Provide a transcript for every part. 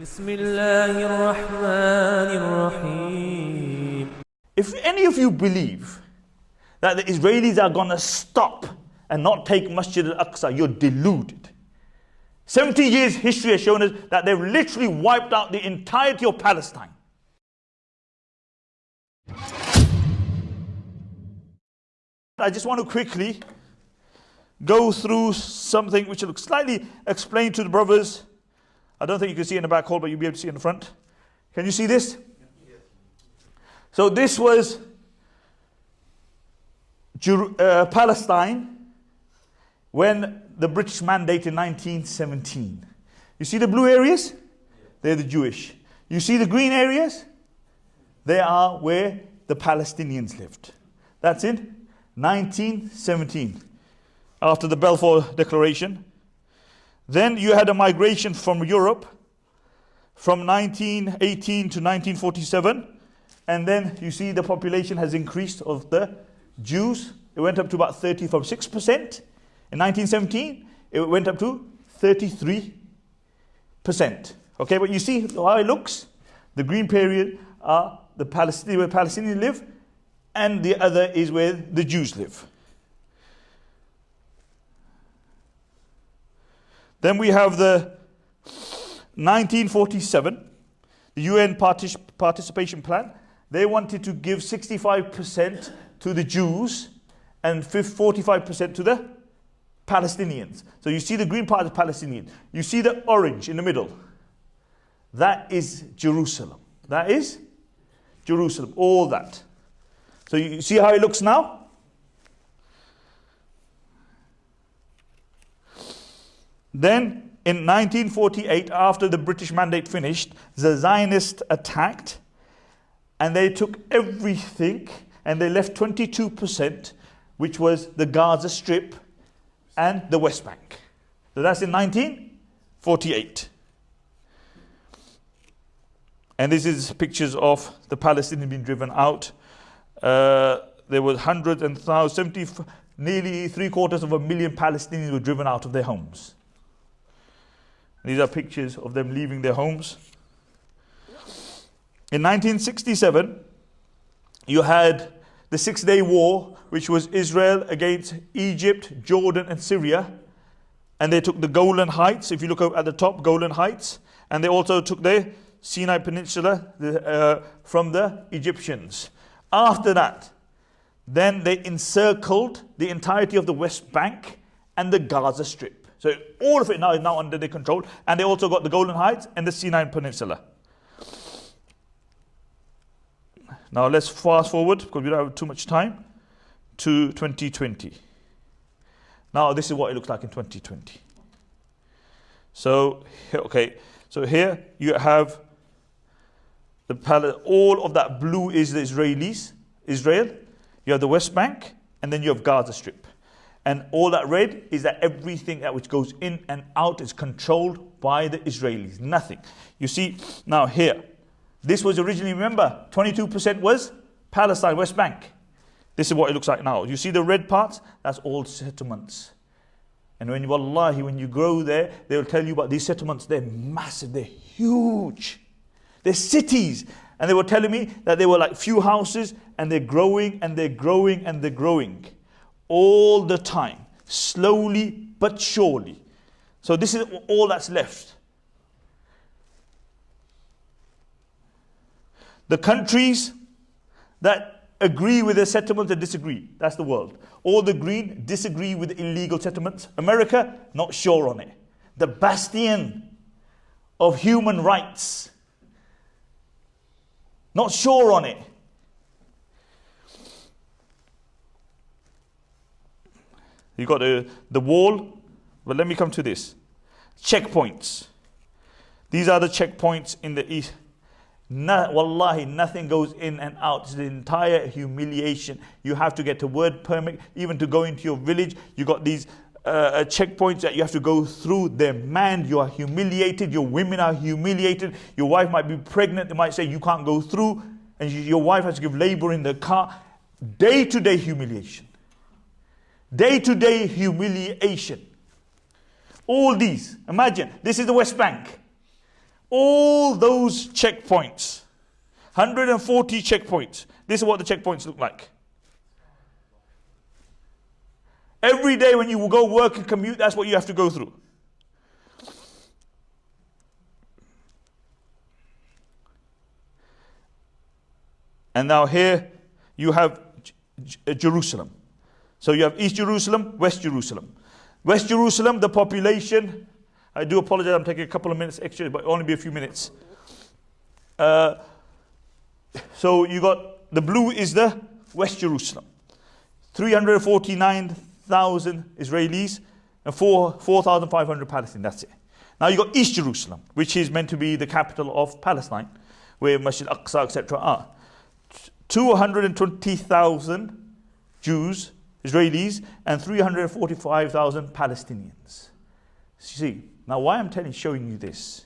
بسم الله الرحمن الرحيم If any of you believe that the Israelis are going to stop and not take Masjid al-Aqsa, you're deluded. 70 years history has shown us that they've literally wiped out the entirety of Palestine. I just want to quickly go through something which will slightly explain to the brothers. I don't think you can see in the back hall, but you'll be able to see in the front. Can you see this? So this was uh, Palestine when the British mandate in 1917. You see the blue areas? They're the Jewish. You see the green areas? They are where the Palestinians lived. That's in 1917, after the Balfour Declaration. Then you had a migration from Europe from 1918 to 1947. And then you see the population has increased of the Jews. It went up to about 30 from 6%. In 1917, it went up to 33%. Okay, but you see how it looks? The green period are the Palestinians where Palestinians live, and the other is where the Jews live. Then we have the 1947, the UN partic- participation plan. They wanted to give 65% to the Jews and 45% to the Palestinians. So you see the green part is Palestinian. You see the orange in the middle. That is Jerusalem. That is Jerusalem. All that. So you see how it looks now? Then in 1948, after the British mandate finished, the Zionists attacked and they took everything and they left 22%, which was the Gaza Strip and the West Bank. So that's in 1948. And this is pictures of the Palestinians being driven out. Uh, there were hundreds and thousands, 70, nearly three quarters of a million Palestinians were driven out of their homes. These are pictures of them leaving their homes. In 1967, you had the Six Day War, which was Israel against Egypt, Jordan, and Syria. And they took the Golan Heights, if you look at the top, Golan Heights. And they also took the Sinai Peninsula the, uh, from the Egyptians. After that, then they encircled the entirety of the West Bank and the Gaza Strip. So all of it now is now under their control. And they also got the Golan Heights and the Sinai Peninsula. Now let's fast forward because we don't have too much time to 2020. Now this is what it looks like in 2020. So okay, so here you have the pal- all of that blue is the Israelis, Israel. You have the West Bank, and then you have Gaza Strip. And all that red is that everything that which goes in and out is controlled by the Israelis. Nothing. You see now here, this was originally, remember, 22% was Palestine, West Bank. This is what it looks like now. You see the red parts? That's all settlements. And when you, wallahi, when you grow there, they will tell you about these settlements. They're massive, they're huge. They're cities. And they were telling me that they were like few houses and they're growing and they're growing and they're growing all the time, slowly but surely. So this is all that's left. The countries that agree with the settlements and disagree, that's the world. All the green disagree with illegal settlements. America, not sure on it. The bastion of human rights, not sure on it. You got the, the wall, but let me come to this. Checkpoints. These are the checkpoints in the east. No, wallahi, nothing goes in and out. It's the entire humiliation. You have to get a word permit, even to go into your village. You got these uh, uh, checkpoints that you have to go through. They're manned. You are humiliated. Your women are humiliated. Your wife might be pregnant. They might say you can't go through, and you, your wife has to give labor in the car. Day to day humiliation. Day to day humiliation. All these. Imagine this is the West Bank. all those checkpoints, 140 checkpoints. This is what the checkpoints look like. Every day when you go work and commute, that's what you have to go through. And now here you have J- Jerusalem. So you have East Jerusalem, West Jerusalem. West Jerusalem, the population, I do apologize, I'm taking a couple of minutes extra, but only be a few minutes. Uh, so you got the blue is the West Jerusalem. 349,000 Israelis and 4,500 Palestinians. That's it. Now you got East Jerusalem, which is meant to be the capital of Palestine, where Masjid Aqsa, etc. are. 220,000 Jews, Israelis, and 345,000 Palestinians. See, now why I'm telling, showing you this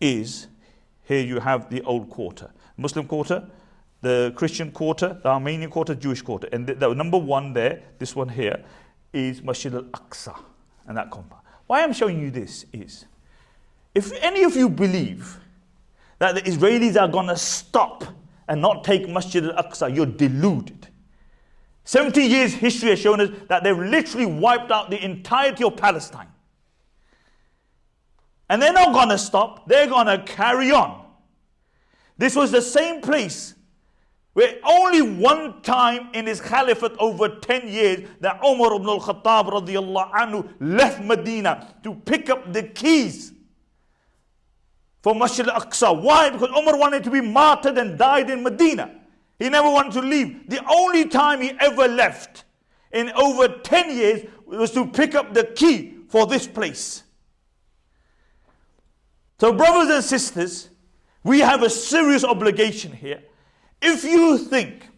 is here you have the old quarter, Muslim quarter, the Christian quarter, the Armenian quarter, Jewish quarter, and the, the number one there, this one here, is Masjid al-Aqsa and that compound. Why I'm showing you this is, if any of you believe that the Israelis are going to stop and not take Masjid al-Aqsa, you're deluded. 70 years history has shown us that they've literally wiped out the entirety of Palestine. And they're not going to stop, they're going to carry on. This was the same place where only one time in his caliphate over 10 years that Umar ibn al-Khattab anhu left Medina to pick up the keys for Masjid al-Aqsa. Why? Because Umar wanted to be martyred and died in Medina. He never wanted to leave. The only time he ever left in over 10 years was to pick up the key for this place. So, brothers and sisters, we have a serious obligation here. If you think,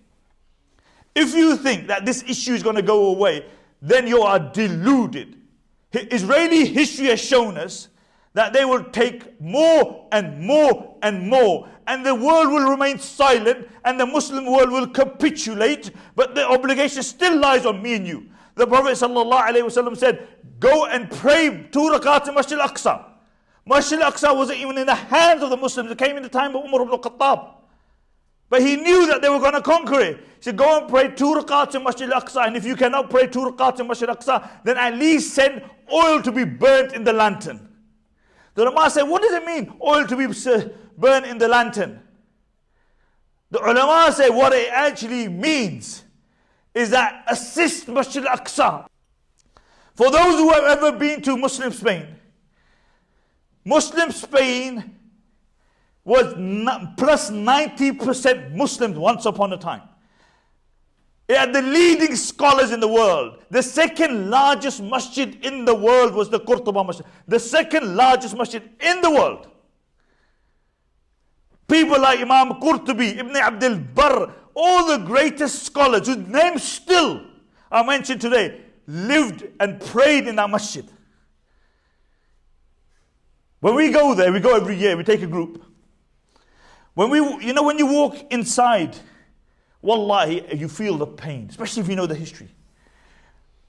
if you think that this issue is going to go away, then you are deluded. Israeli history has shown us that they will take more and more and more, and the world will remain silent, and the Muslim world will capitulate, but the obligation still lies on me and you. The Prophet ﷺ said, Go and pray two rakats in Masjid al Aqsa. Masjid al Aqsa wasn't even in the hands of the Muslims, it came in the time of Umar ibn Khattab. But he knew that they were going to conquer it. He said, Go and pray two rakats in Masjid al Aqsa, and if you cannot pray two rakats in Masjid al Aqsa, then at least send oil to be burnt in the lantern. The ulama say, what does it mean, oil to be burned in the lantern? The ulama say what it actually means is that assist Masjid al-Aqsa. For those who have ever been to Muslim Spain, Muslim Spain was plus 90% Muslims once upon a time. It had the leading scholars in the world. The second largest masjid in the world was the Qurtuba Masjid. The second largest masjid in the world. People like Imam Qurtubi, Ibn Abdul Barr, all the greatest scholars whose names still are mentioned today, lived and prayed in that masjid. When we go there, we go every year, we take a group. When we, you know, when you walk inside, Wallahi, you feel the pain, especially if you know the history.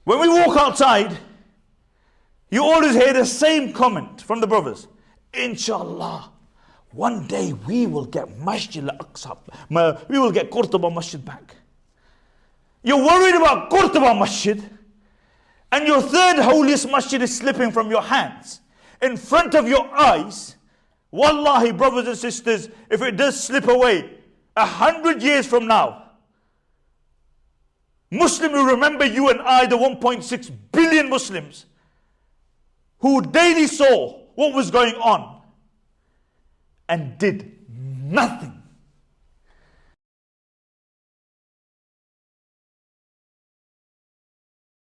When we walk outside, you always hear the same comment from the brothers. Inshallah, one day we will get Masjid al-Aqsa, we will get Qurtuba Masjid back. You're worried about Qurtuba Masjid, and your third holiest masjid is slipping from your hands in front of your eyes. Wallahi, brothers and sisters, if it does slip away, a hundred years from now, Muslim will remember you and I, the 1.6 billion Muslims, who daily saw what was going on and did nothing.